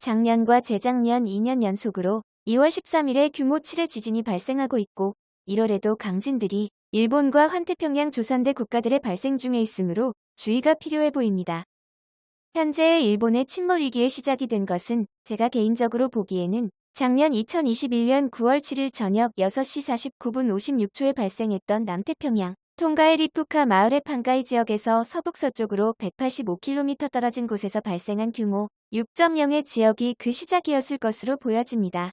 작년과 재작년 2년 연속으로 2월 13일에 규모 7의 지진이 발생하고 있고 1월에도 강진들이 일본과 환태평양 조선대 국가들의 발생 중에 있으므로 주의가 필요해 보입니다. 현재의 일본의 침몰 위기에 시작이 된 것은 제가 개인적으로 보기에는 작년 2021년 9월 7일 저녁 6시 49분 56초에 발생했던 남태평양 통가의 리푸카 마을의 판가이 지역에서 서북서쪽으로 185km 떨어진 곳에서 발생한 규모 6.0의 지역이 그 시작이었을 것으로 보여집니다.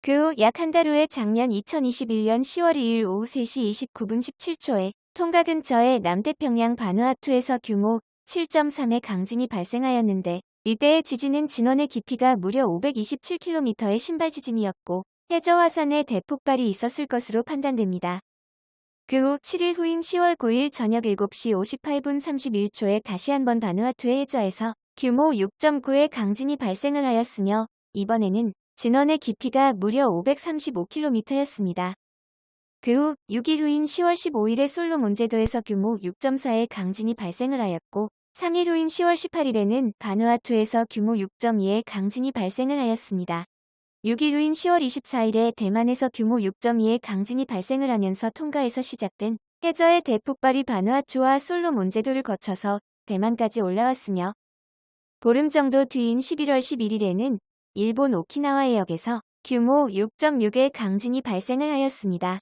그 후 약 한 달 후에 작년 2021년 10월 2일 오후 3시 29분 17초에 통가 근처의 남태평양 바누아투에서 규모 7.3의 강진이 발생하였는데 이때의 지진은 진원의 깊이가 무려 527km의 신발 지진이었고 해저 화산에 대폭발이 있었을 것으로 판단됩니다. 그 후 7일 후인 10월 9일 저녁 7시 58분 31초에 다시 한번 바누아투의 해저에서 규모 6.9의 강진이 발생을 하였으며 이번에는 진원의 깊이가 무려 535km였습니다. 그 후 6일 후인 10월 15일에 솔로몬 제도에서 규모 6.4의 강진이 발생을 하였고 3일 후인 10월 18일에는 바누아투에서 규모 6.2의 강진이 발생을 하였습니다. 6일 후인 10월 24일에 대만에서 규모 6.2의 강진이 발생을 하면서 통가에서 시작된 해저의 대폭발이 바누아투와 솔로몬 제도를 거쳐서 대만까지 올라왔으며 보름 정도 뒤인 11월 11일에는 일본 오키나와 해역에서 규모 6.6의 강진이 발생을 하였습니다.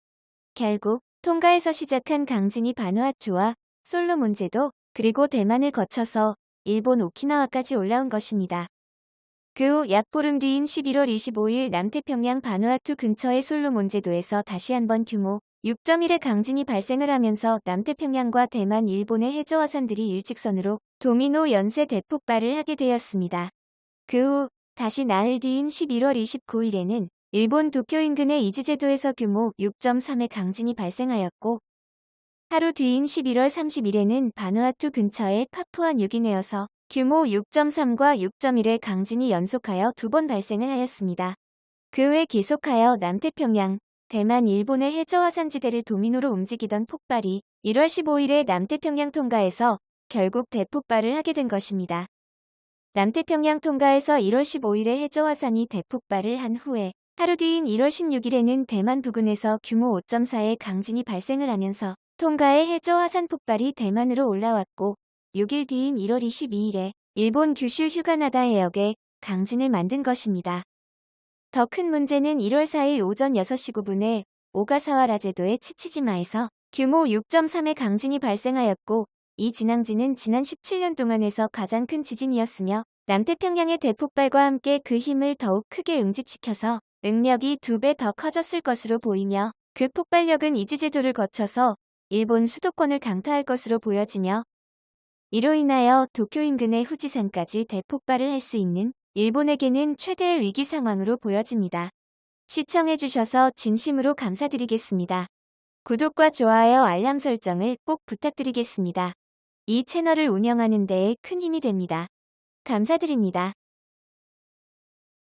결국 통가에서 시작한 강진이 바누아투와 솔로몬 제도 그리고 대만을 거쳐서 일본 오키나와까지 올라온 것입니다. 그 후 약 보름 뒤인 11월 25일 남태평양 바누아투 근처의 솔로몬제도에서 다시 한번 규모 6.1의 강진이 발생을 하면서 남태평양과 대만 일본의 해저화산들이 일직선으로 도미노 연쇄 대폭발을 하게 되었습니다. 그 후 다시 나흘 뒤인 11월 29일에는 일본 도쿄 인근의 이즈제도에서 규모 6.3의 강진이 발생하였고 하루 뒤인 11월 30일에는 바누아투 근처의 파푸아 뉴기네어서 규모 6.3과 6.1의 강진이 연속하여 두 번 발생을 하였습니다. 그 후에 계속하여 남태평양, 대만 일본의 해저화산지대를 도미노로 움직이던 폭발이 1월 15일에 남태평양 통가에서 결국 대폭발을 하게 된 것입니다. 남태평양 통가에서 1월 15일에 해저화산이 대폭발을 한 후에 하루 뒤인 1월 16일에는 대만 부근에서 규모 5.4의 강진이 발생을 하면서 통가의 해저 화산 폭발이 대만으로 올라왔고 6일 뒤인 1월 22일에 일본 규슈 휴가나다 해역에 강진을 만든 것입니다. 더 큰 문제는 1월 4일 오전 6시 9분에 오가사와라 제도의 치치지마에서 규모 6.3의 강진이 발생하였고 이 진앙지는 지난 17년 동안에서 가장 큰 지진이었으며 남태평양의 대폭발과 함께 그 힘을 더욱 크게 응집시켜서 응력이 두 배 더 커졌을 것으로 보이며 그 폭발력은 이지제도를 거쳐서 일본 수도권을 강타할 것으로 보여지며 이로 인하여 도쿄 인근의 후지산까지 대폭발을 할 수 있는 일본에게는 최대의 위기 상황으로 보여집니다. 시청해주셔서 진심으로 감사드리겠습니다. 구독과 좋아요 알람 설정을 꼭 부탁드리겠습니다. 이 채널을 운영하는 데에 큰 힘이 됩니다. 감사드립니다.